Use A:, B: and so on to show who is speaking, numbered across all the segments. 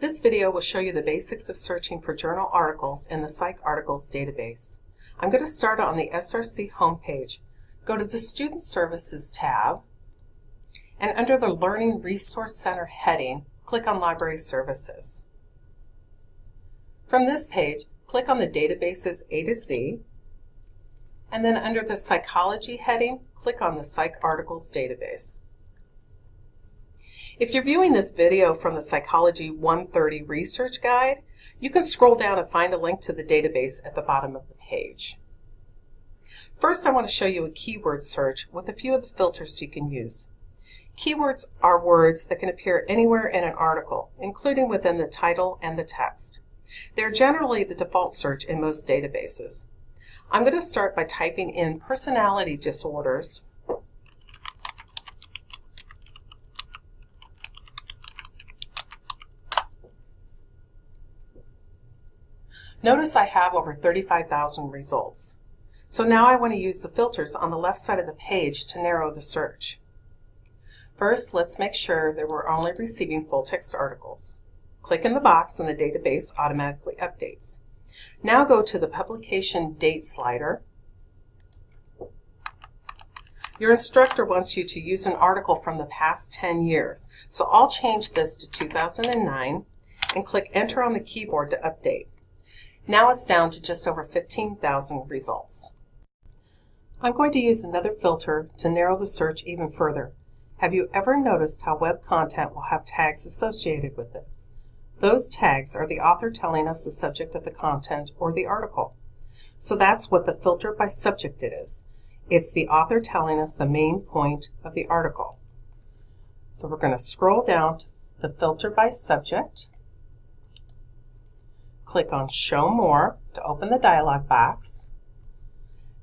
A: This video will show you the basics of searching for journal articles in the PsycArticles database. I'm going to start on the SRC homepage. Go to the Student Services tab, and under the Learning Resource Center heading, click on Library Services. From this page, click on the databases A to Z, and then under the Psychology heading, click on the PsycArticles database. If you're viewing this video from the Psychology 130 Research Guide, you can scroll down and find a link to the database at the bottom of the page. First, I want to show you a keyword search with a few of the filters you can use. Keywords are words that can appear anywhere in an article, including within the title and the text. They're generally the default search in most databases. I'm going to start by typing in personality disorders Notice I have over 35,000 results. So now I want to use the filters on the left side of the page to narrow the search. First, let's make sure that we're only receiving full-text articles. Click in the box and the database automatically updates. Now go to the Publication Date slider. Your instructor wants you to use an article from the past 10 years, so I'll change this to 2009 and click Enter on the keyboard to update. Now it's down to just over 15,000 results. I'm going to use another filter to narrow the search even further. Have you ever noticed how web content will have tags associated with it? Those tags are the author telling us the subject of the content or the article. So that's what the filter by subject it is. It's the author telling us the main point of the article. So we're going to scroll down to the filter by subject click on Show More to open the dialog box.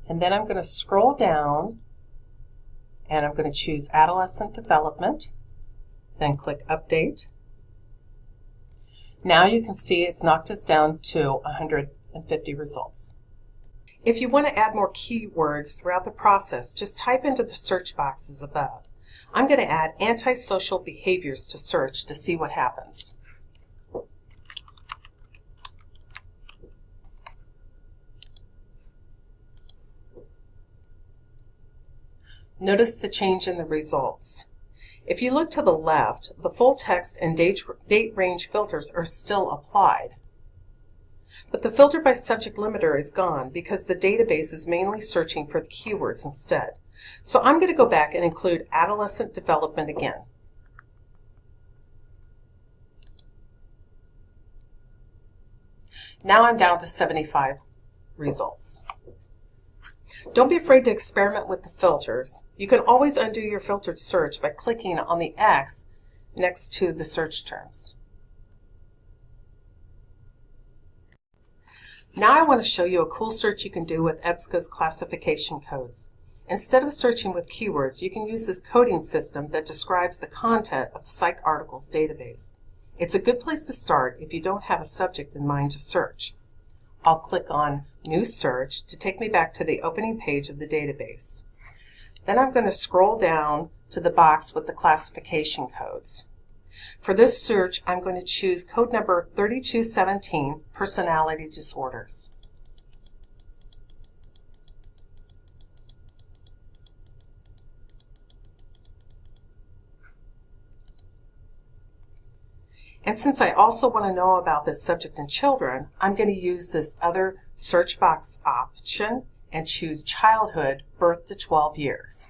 A: And then I'm going to scroll down and I'm going to choose Adolescent Development, then click Update. Now you can see it's knocked us down to 150 results. If you want to add more keywords throughout the process, just type into the search boxes above. I'm going to add antisocial behaviors to search to see what happens. Notice the change in the results. If you look to the left, the full text and date, date range filters are still applied. But the filter by subject limiter is gone because the database is mainly searching for the keywords instead. So I'm going to go back and include adolescent development again. Now I'm down to 75 results. Don't be afraid to experiment with the filters. You can always undo your filtered search by clicking on the X next to the search terms. Now I want to show you a cool search you can do with EBSCO's classification codes. Instead of searching with keywords, you can use this coding system that describes the content of the PsycArticles database. It's a good place to start if you don't have a subject in mind to search. I'll click on New Search to take me back to the opening page of the database. Then I'm going to scroll down to the box with the classification codes. For this search, I'm going to choose code number 3217, Personality Disorders. And since I also want to know about this subject in children, I'm going to use this other search box option and choose childhood, birth to 12 years.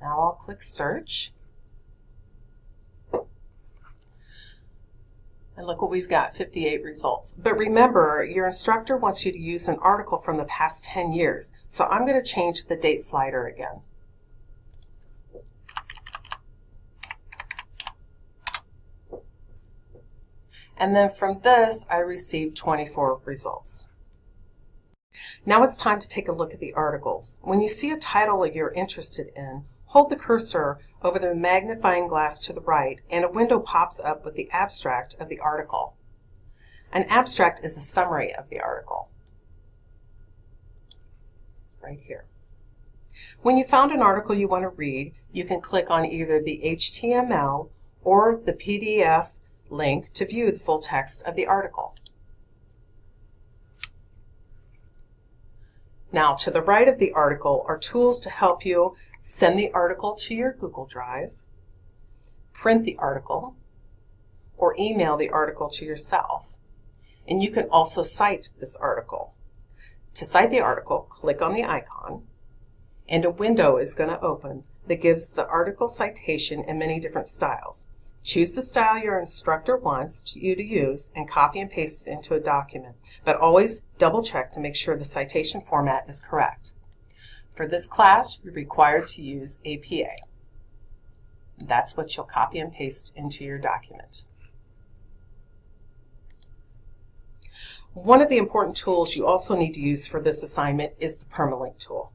A: Now I'll click search. And look what we've got, 58 results. But remember, your instructor wants you to use an article from the past 10 years. So I'm going to change the date slider again. And then from this I received 24 results. Now it's time to take a look at the articles. When you see a title you're interested in, hold the cursor over the magnifying glass to the right and a window pops up with the abstract of the article. An abstract is a summary of the article. Right here. When you found an article you want to read, you can click on either the HTML or the PDF link to view the full text of the article. Now, to the right of the article are tools to help you send the article to your Google Drive, print the article, or email the article to yourself. And you can also cite this article. To cite the article, click on the icon, and a window is going to open that gives the article citation in many different styles. Choose the style your instructor wants you to use and copy and paste it into a document, but always double check to make sure the citation format is correct. For this class, you're required to use APA. That's what you'll copy and paste into your document. One of the important tools you also need to use for this assignment is the permalink tool.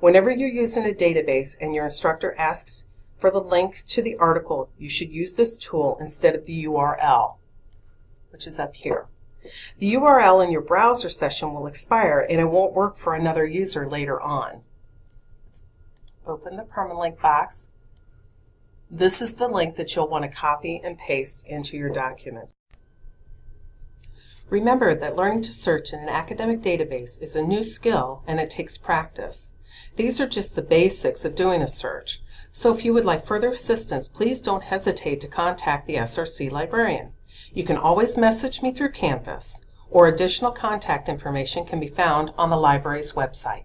A: Whenever you're using a database and your instructor asks for the link to the article, you should use this tool instead of the URL, which is up here. The URL in your browser session will expire and it won't work for another user later on. Let's open the permalink box. This is the link that you'll want to copy and paste into your document. Remember that learning to search in an academic database is a new skill and it takes practice. These are just the basics of doing a search. So if you would like further assistance, please don't hesitate to contact the SRC librarian. You can always message me through Canvas, or additional contact information can be found on the library's website.